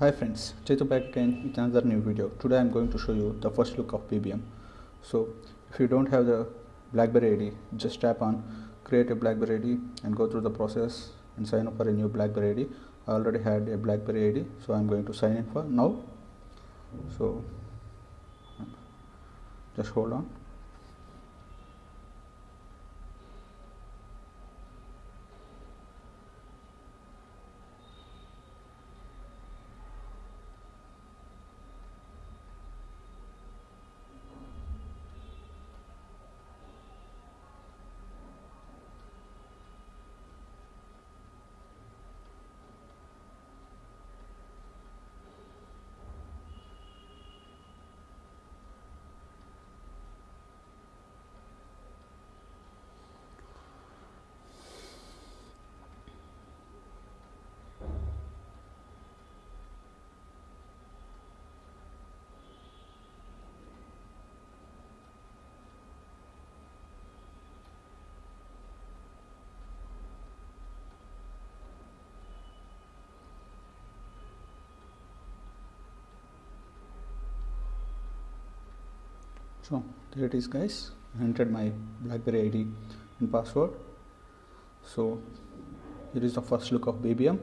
Hi friends, Chetu back again with another new video. Today I'm going to show you the first look of BBM. So if you don't have the BlackBerry ID, just tap on create a BlackBerry ID and go through the process and sign up for a new BlackBerry ID. I already had a BlackBerry ID, so I'm going to sign in for now. So just hold on. So there it is guys. I entered my blackberry id and password. So here is the first look of BBM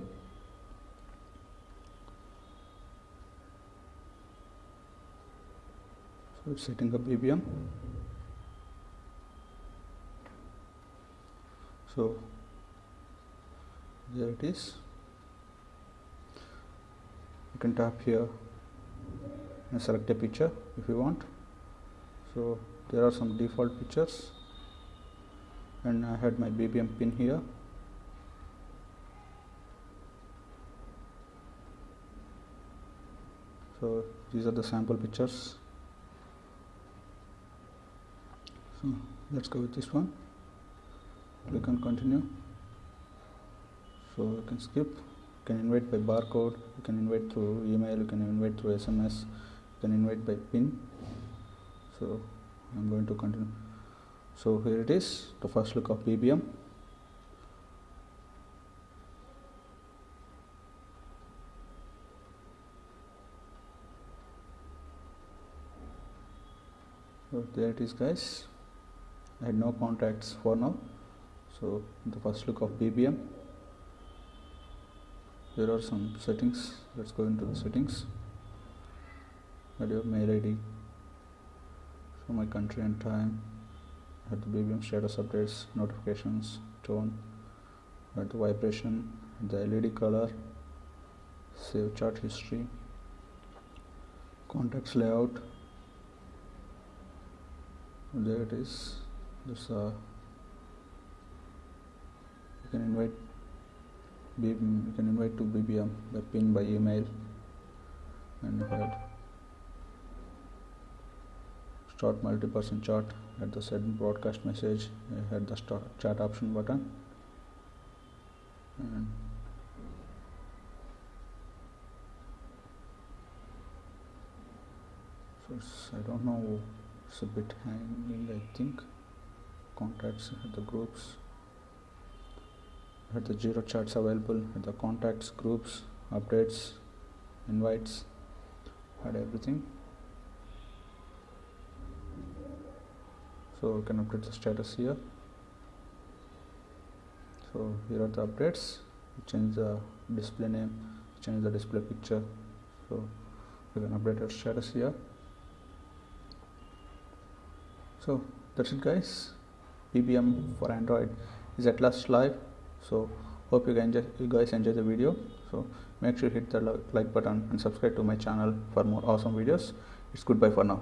so it's setting up BBM so there it is. You can tap here and select a picture if you want so there are some default pictures and I had my BBM pin here. So these are the sample pictures so let's go with this one. Click on continue. So you can skip. You can invite by barcode. You can invite through email. You can invite through SMS you can invite by pin so I'm going to continue. So here it is the first look of BBM so there it is guys. I had no contacts for now. So the first look of BBM there are some settings. Let's go into the settings. Add your mail ID show my country and time. Add the BBM status updates notifications tone add the vibration the LED color save chart history contacts layout. There it is. There's a uh, you can invite BBM, you can invite to BBM by pin by email. And add start multi-person chat at the send broadcast message I had the start chat option button. And so I don't know it's a bit hanging I think. Contacts at the groups. At the zero chats available at the contacts groups updates invites had everything so we can update the status here. So here are the updates. Change the display name change the display picture. So we can update our status here. So that's it guys. BBM for Android is at last live. So hope you guys enjoy, you guys enjoy the video. So make sure you hit the like button and subscribe to my channel for more awesome videos. It's goodbye for now